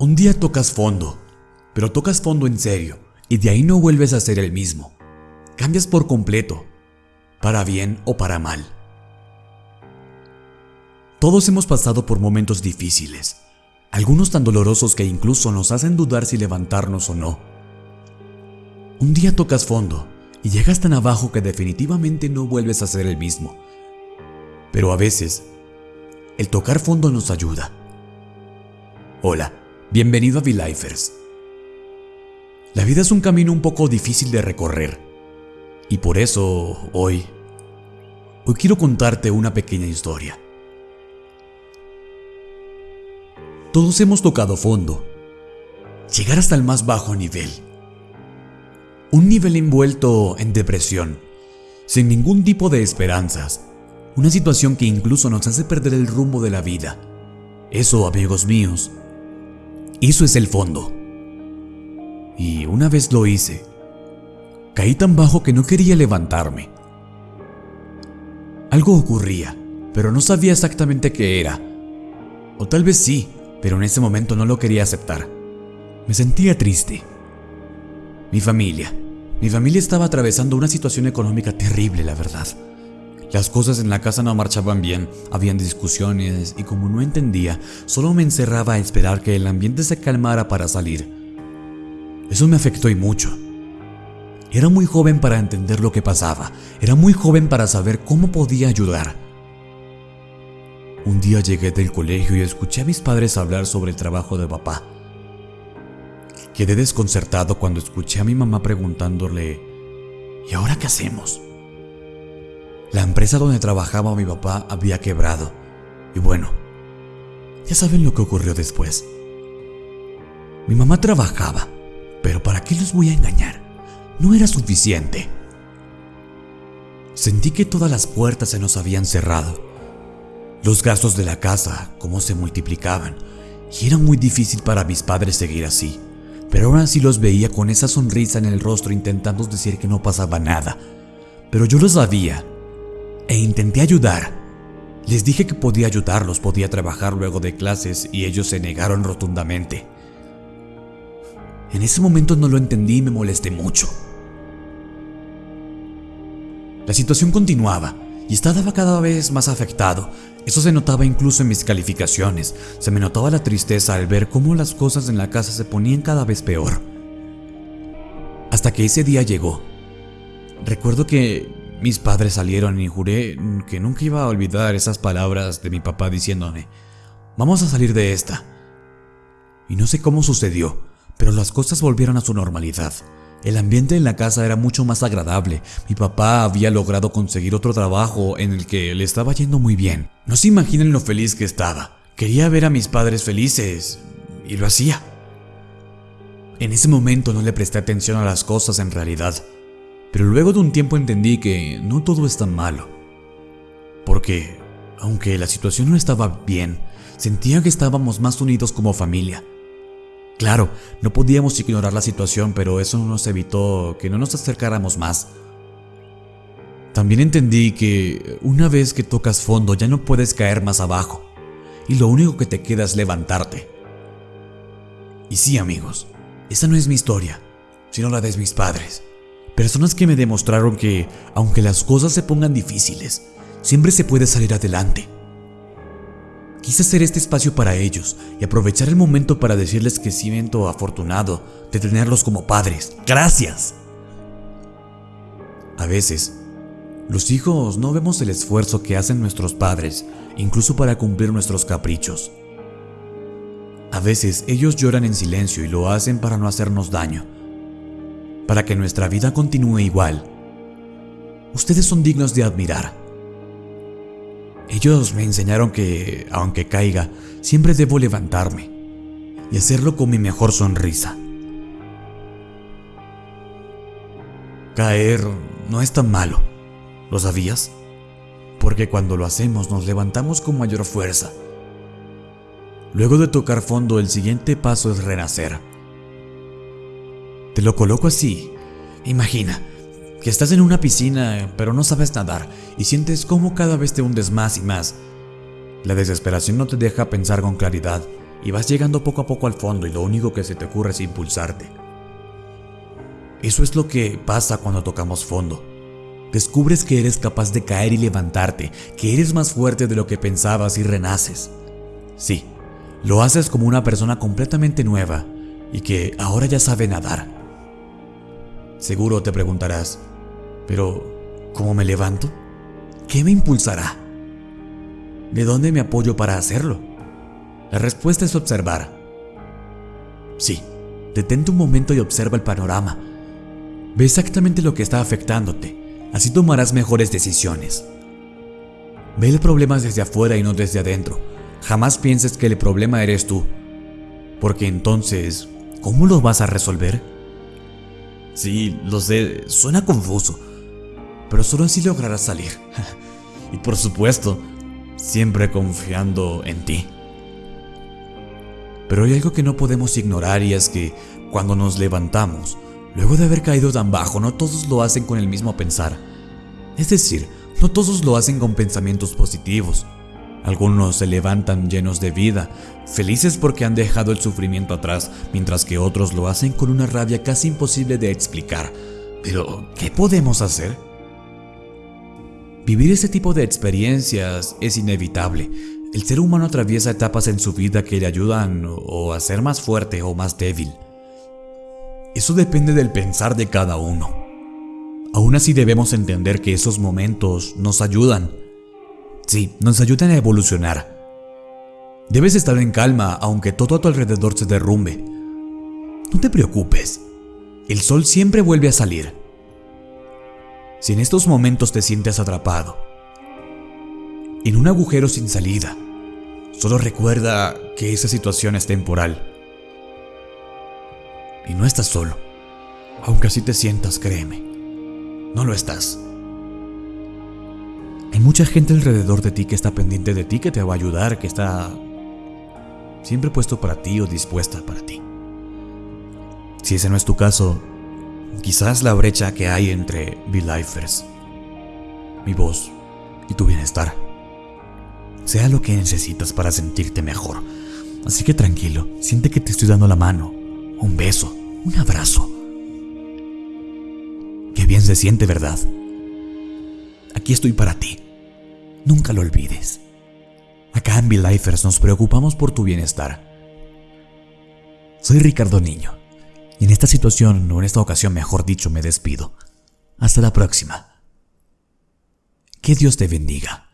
Un día tocas fondo, pero tocas fondo en serio y de ahí no vuelves a ser el mismo. Cambias por completo, para bien o para mal. Todos hemos pasado por momentos difíciles, algunos tan dolorosos que incluso nos hacen dudar si levantarnos o no. Un día tocas fondo y llegas tan abajo que definitivamente no vuelves a ser el mismo. Pero a veces, el tocar fondo nos ayuda. Hola, bienvenido a V-Lifers. La vida es un camino un poco difícil de recorrer. Y por eso, hoy, hoy quiero contarte una pequeña historia. Todos hemos tocado fondo. Llegar hasta el más bajo nivel. Un nivel envuelto en depresión, sin ningún tipo de esperanzas. Una situación que incluso nos hace perder el rumbo de la vida. Eso, amigos míos, eso es el fondo. Y una vez lo hice, caí tan bajo que no quería levantarme. Algo ocurría, pero no sabía exactamente qué era. O tal vez sí, pero en ese momento no lo quería aceptar. Me sentía triste. Mi familia. Mi familia estaba atravesando una situación económica terrible, la verdad. Las cosas en la casa no marchaban bien, habían discusiones y como no entendía, solo me encerraba a esperar que el ambiente se calmara para salir. Eso me afectó y mucho. Era muy joven para entender lo que pasaba, era muy joven para saber cómo podía ayudar. Un día llegué del colegio y escuché a mis padres hablar sobre el trabajo de papá. Quedé desconcertado cuando escuché a mi mamá preguntándole, ¿y ahora qué hacemos? La empresa donde trabajaba mi papá había quebrado. Y bueno, ya saben lo que ocurrió después. Mi mamá trabajaba, pero ¿para qué los voy a engañar? No era suficiente. Sentí que todas las puertas se nos habían cerrado. Los gastos de la casa, cómo se multiplicaban, y era muy difícil para mis padres seguir así. Pero aún así los veía con esa sonrisa en el rostro intentando decir que no pasaba nada. Pero yo lo sabía e intenté ayudar. Les dije que podía ayudarlos, podía trabajar luego de clases y ellos se negaron rotundamente. En ese momento no lo entendí y me molesté mucho. La situación continuaba y estaba cada vez más afectado. Eso se notaba incluso en mis calificaciones. Se me notaba la tristeza al ver cómo las cosas en la casa se ponían cada vez peor. Hasta que ese día llegó. Recuerdo que mis padres salieron y juré que nunca iba a olvidar esas palabras de mi papá diciéndome, vamos a salir de esta. Y no sé cómo sucedió, pero las cosas volvieron a su normalidad. El ambiente en la casa era mucho más agradable. Mi papá había logrado conseguir otro trabajo en el que le estaba yendo muy bien. No se imaginen lo feliz que estaba. Quería ver a mis padres felices y lo hacía. En ese momento no le presté atención a las cosas en realidad. Pero luego de un tiempo entendí que no todo es tan malo. Porque, aunque la situación no estaba bien, sentía que estábamos más unidos como familia. Claro, no podíamos ignorar la situación, pero eso no nos evitó que no nos acercáramos más. También entendí que una vez que tocas fondo ya no puedes caer más abajo, y lo único que te queda es levantarte. Y sí amigos, esa no es mi historia, sino la de mis padres. Personas que me demostraron que, aunque las cosas se pongan difíciles, siempre se puede salir adelante. Quise hacer este espacio para ellos y aprovechar el momento para decirles que siento afortunado de tenerlos como padres. ¡Gracias! A veces, los hijos no vemos el esfuerzo que hacen nuestros padres, incluso para cumplir nuestros caprichos. A veces ellos lloran en silencio y lo hacen para no hacernos daño, para que nuestra vida continúe igual. Ustedes son dignos de admirar. Ellos me enseñaron que, aunque caiga, siempre debo levantarme y hacerlo con mi mejor sonrisa. Caer no es tan malo, ¿lo sabías? Porque cuando lo hacemos nos levantamos con mayor fuerza. Luego de tocar fondo, el siguiente paso es renacer. Te lo coloco así. Imagina que estás en una piscina pero no sabes nadar y sientes cómo cada vez te hundes más y más. La desesperación no te deja pensar con claridad y vas llegando poco a poco al fondo y lo único que se te ocurre es impulsarte. Eso es lo que pasa cuando tocamos fondo. Descubres que eres capaz de caer y levantarte, que eres más fuerte de lo que pensabas y renaces. Sí, lo haces como una persona completamente nueva y que ahora ya sabe nadar. Seguro te preguntarás, pero ¿cómo me levanto? ¿Qué me impulsará? ¿De dónde me apoyo para hacerlo? La respuesta es observar. Sí, detente un momento y observa el panorama. Ve exactamente lo que está afectándote Así tomarás mejores decisiones. Ve el problema desde afuera y no desde adentro. Jamás pienses que el problema eres tú. Porque entonces, ¿cómo lo vas a resolver? Sí, lo sé, suena confuso. Pero solo así lograrás salir. y por supuesto, siempre confiando en ti. Pero hay algo que no podemos ignorar y es que cuando nos levantamos, Luego de haber caído tan bajo, no todos lo hacen con el mismo pensar. Es decir, no todos lo hacen con pensamientos positivos. Algunos se levantan llenos de vida, felices porque han dejado el sufrimiento atrás, mientras que otros lo hacen con una rabia casi imposible de explicar. Pero, ¿qué podemos hacer? Vivir ese tipo de experiencias es inevitable. El ser humano atraviesa etapas en su vida que le ayudan o a ser más fuerte o más débil. Eso depende del pensar de cada uno. Aún así debemos entender que esos momentos nos ayudan. Sí, nos ayudan a evolucionar. Debes estar en calma aunque todo a tu alrededor se derrumbe. No te preocupes, el sol siempre vuelve a salir. Si en estos momentos te sientes atrapado, en un agujero sin salida, solo recuerda que esa situación es temporal y no estás solo. Aunque así te sientas, créeme. No lo estás. Mucha gente alrededor de ti que está pendiente de ti, que te va a ayudar, que está siempre puesto para ti o dispuesta para ti. Si ese no es tu caso, quizás la brecha que hay entre V-Lifers, mi voz y tu bienestar sea lo que necesitas para sentirte mejor. Así que tranquilo, siente que te estoy dando la mano, un beso, un abrazo. Qué bien se siente, ¿verdad? Aquí estoy para ti. Nunca lo olvides. Acá en Lifers nos preocupamos por tu bienestar. Soy Ricardo Niño, y en esta situación, o en esta ocasión mejor dicho, me despido. Hasta la próxima. Que Dios te bendiga.